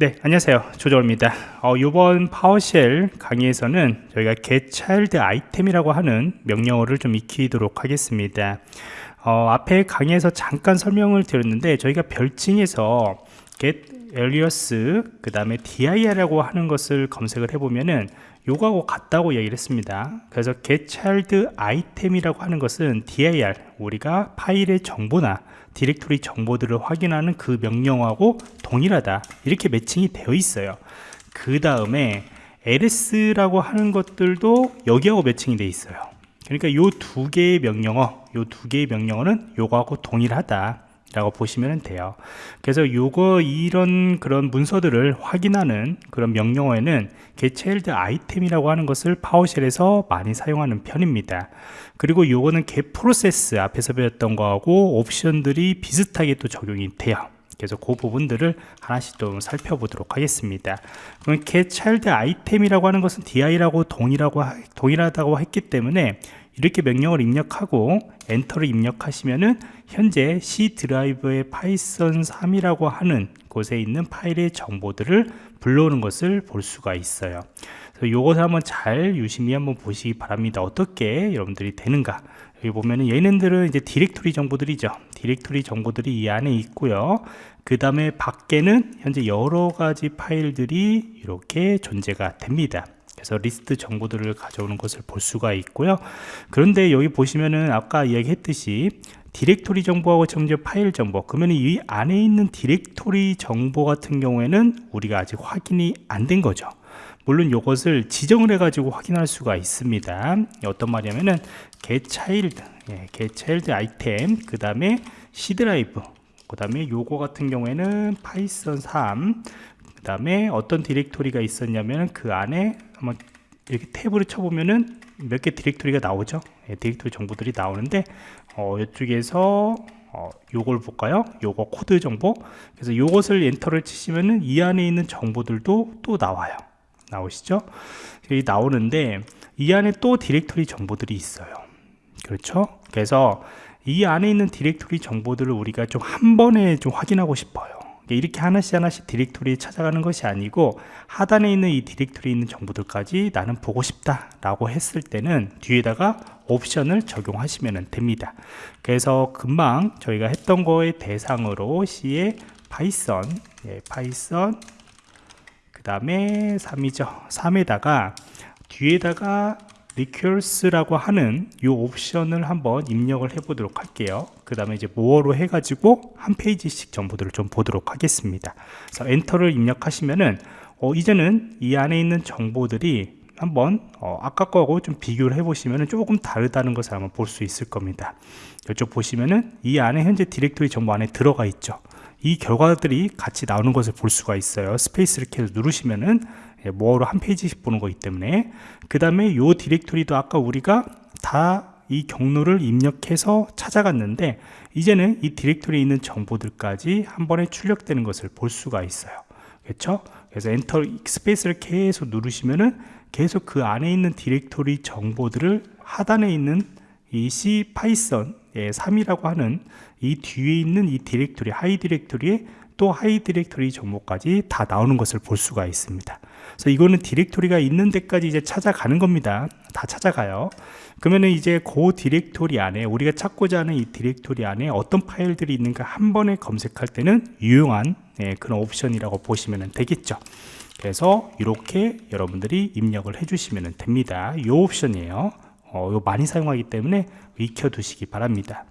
네 안녕하세요. 조정입니다. 어, 이번 파워쉘 강의에서는 저희가 getChild item이라고 하는 명령어를 좀 익히도록 하겠습니다. 어, 앞에 강의에서 잠깐 설명을 드렸는데 저희가 별칭에서 get alias 그 다음에 dir이라고 하는 것을 검색을 해보면은 요거하고 같다고 얘기를 했습니다. 그래서 getChild item이라고 하는 것은 dir 우리가 파일의 정보나 디렉토리 정보들을 확인하는 그 명령하고 동일하다. 이렇게 매칭이 되어 있어요. 그 다음에 ls라고 하는 것들도 여기하고 매칭이 되어 있어요. 그러니까 요 두 개의 명령어 요 두 개의 명령어는 요거하고 동일하다 라고 보시면 돼요. 그래서 요거 이런 그런 문서들을 확인하는 그런 명령어에는 getChild item이라고 하는 것을 파워쉘에서 많이 사용하는 편입니다. 그리고 요거는 getProcess 앞에서 배웠던 거하고 옵션들이 비슷하게 또 적용이 돼요. 그래서 그 부분들을 하나씩 좀 살펴보도록 하겠습니다. 그럼 getChild item이라고 하는 것은 dir하고 동일하고 동일하다고 했기 때문에 이렇게 명령을 입력하고 엔터를 입력하시면은 현재 C 드라이브의 파이썬 3이라고 하는 곳에 있는 파일의 정보들을 불러오는 것을 볼 수가 있어요. 이것을 한번 잘 유심히 한번 보시기 바랍니다. 어떻게 여러분들이 되는가. 여기 보면은 얘네들은 이제 디렉토리 정보들이죠. 디렉토리 정보들이 이 안에 있고요. 그 다음에 밖에는 현재 여러 가지 파일들이 이렇게 존재가 됩니다 그래서 리스트 정보들을 가져오는 것을 볼 수가 있고요. 그런데 여기 보시면은 아까 이야기했듯이 디렉토리 정보하고 정제 파일 정보 그러면 이 안에 있는 디렉토리 정보 같은 경우에는 우리가 아직 확인이 안 된 거죠. 물론 이것을 지정을 해 가지고 확인할 수가 있습니다. 어떤 말이냐면은 getChild 예, getChild item 그 다음에 C 드라이브 그 다음에 요거 같은 경우에는 파이썬 3 그 다음에 어떤 디렉토리가 있었냐면 그 안에 한번 이렇게 탭을 쳐보면은 몇 개 디렉토리가 나오죠. 예, 디렉토리 정보들이 나오는데 어, 이쪽에서 어, 요걸 볼까요? 요거 코드 정보. 그래서 요것을 엔터를 치시면은 이 안에 있는 정보들도 또 나와요. 나오시죠? 여기 나오는데 이 안에 또 디렉토리 정보들이 있어요. 그렇죠? 그래서 이 안에 있는 디렉토리 정보들을 우리가 좀 한 번에 좀 확인하고 싶어요 이렇게 하나씩 하나씩 디렉토리에 찾아가는 것이 아니고 하단에 있는 이 디렉토리에 있는 정보들까지 나는 보고 싶다 라고 했을 때는 뒤에다가 옵션을 적용하시면 됩니다. 그래서 금방 저희가 했던 거의 대상으로 C의 파이썬 예, 파이썬 그 다음에 3이죠. 3에다가 뒤에다가 recurse라고 하는 이 옵션을 한번 입력을 해 보도록 할게요. 그 다음에 이제 more로 해 가지고 한 페이지씩 정보들을 좀 보도록 하겠습니다. 그래서 엔터를 입력하시면은 어, 이제는 이 안에 있는 정보들이 한번 어, 아까 거하고 좀 비교를 해 보시면 조금 다르다는 것을 한번 볼 수 있을 겁니다. 이쪽 보시면은 이 안에 현재 디렉토리 정보 안에 들어가 있죠 이 결과들이 같이 나오는 것을 볼 수가 있어요. 스페이스를 계속 누르시면은 more로 한 페이지씩 보는 거기 때문에. 그 다음에 요 디렉토리도 아까 우리가 다 이 경로를 입력해서 찾아갔는데 이제는 이 디렉토리에 있는 정보들까지 한 번에 출력되는 것을 볼 수가 있어요. 그렇죠? 그래서 엔터 스페이스를 계속 누르시면은 계속 그 안에 있는 디렉토리 정보들을 하단에 있는 이 C 파이썬 3이라고 하는 이 뒤에 있는 이 디렉토리 하위 디렉토리에 또 하위 디렉토리 정보까지 다 나오는 것을 볼 수가 있습니다. 그래서 이거는 디렉토리가 있는 데까지 이제 찾아가는 겁니다. 다 찾아가요. 그러면은 이제 그 디렉토리 안에 우리가 찾고자 하는 이 디렉토리 안에 어떤 파일들이 있는가 한 번에 검색할 때는 유용한 예, 그런 옵션이라고 보시면 되겠죠. 그래서 이렇게 여러분들이 입력을 해 주시면 됩니다. 이 옵션이에요 어, 많이 사용하기 때문에 익혀 두시기 바랍니다.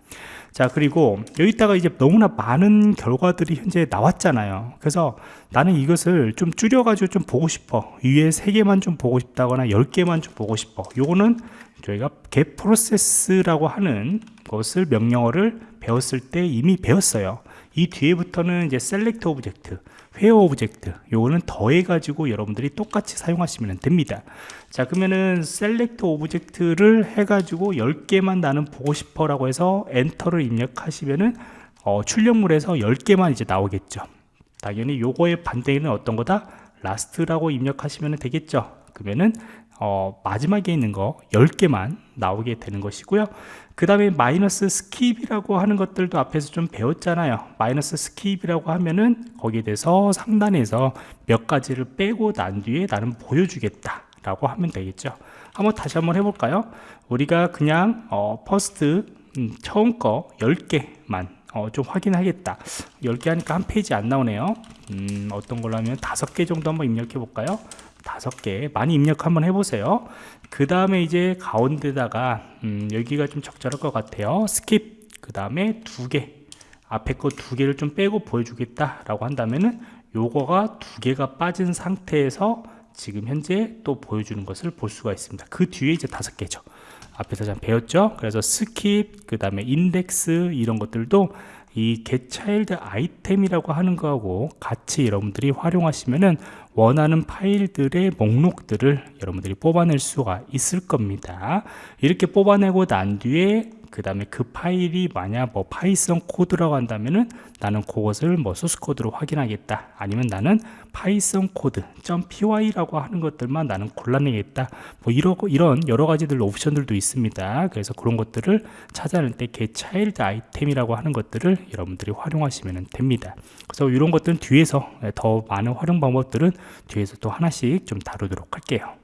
자 그리고 여기다가 이제 너무나 많은 결과들이 현재 나왔잖아요. 그래서 나는 이것을 좀 줄여 가지고 좀 보고 싶어. 위에 3개만 좀 보고 싶다거나 10개만 좀 보고 싶어. 요거는 저희가 get process라고 하는 것을 명령어를 배웠을 때 이미 배웠어요 이 뒤에부터는 이제 select object where object 요거는 더해 가지고 여러분들이 똑같이 사용하시면 됩니다. 자 그러면은 select object를 해 가지고 10개만 나는 보고 싶어 라고 해서 엔터를 입력하시면은 어, 출력물에서 10개만 이제 나오겠죠. 당연히 요거의 반대는 어떤 거다? last라고 입력하시면 되겠죠. 그러면은 어, 마지막에 있는 거 10개만 나오게 되는 것이고요. 그 다음에 마이너스 skip이라고 하는 것들도 앞에서 좀 배웠잖아요. 마이너스 skip이라고 하면은 거기에 대해서 상단에서 몇 가지를 빼고 난 뒤에 나는 보여주겠다 라고 하면 되겠죠. 한번 다시 한번 해볼까요? 우리가 그냥 어, first 음, 처음 거 10개만 어, 좀 확인하겠다. 10개 하니까 한 페이지 안 나오네요. 음, 어떤 걸로 하면 5개 정도 한번 입력해 볼까요 다섯 개 많이 입력 한번 해보세요. 그 다음에 이제 가운데다가 음, 여기가 좀 적절할 것 같아요. skip. 그 다음에 두개. 앞에 거 두 개를 좀 빼고 보여주겠다 라고 한다면은 요거가 두 개가 빠진 상태에서 지금 현재 또 보여주는 것을 볼 수가 있습니다. 그 뒤에 이제 다섯 개죠. 앞에서 잘 배웠죠? 그래서 skip 그 다음에 인덱스 이런 것들도 이 Get-ChildItem이라고 하는 거하고 같이 여러분들이 활용하시면은 원하는 파일들의 목록들을 여러분들이 뽑아낼 수가 있을 겁니다. 이렇게 뽑아내고 난 뒤에 그 다음에 그 파일이 만약 뭐 Python 코드라고 한다면은 나는 그것을 뭐 소스 코드로 확인하겠다. 아니면 나는 Python 코드 .py라고 하는 것들만 나는 골라내겠다. 뭐 이러고 이런 여러 가지들 옵션들도 있습니다. 그래서 그런 것들을 찾아낼 때 Get-ChildItem이라고 하는 것들을 여러분들이 활용하시면 됩니다. 그래서 이런 것들은 뒤에서 더 많은 활용 방법들은 뒤에서 또 하나씩 좀 다루도록 할게요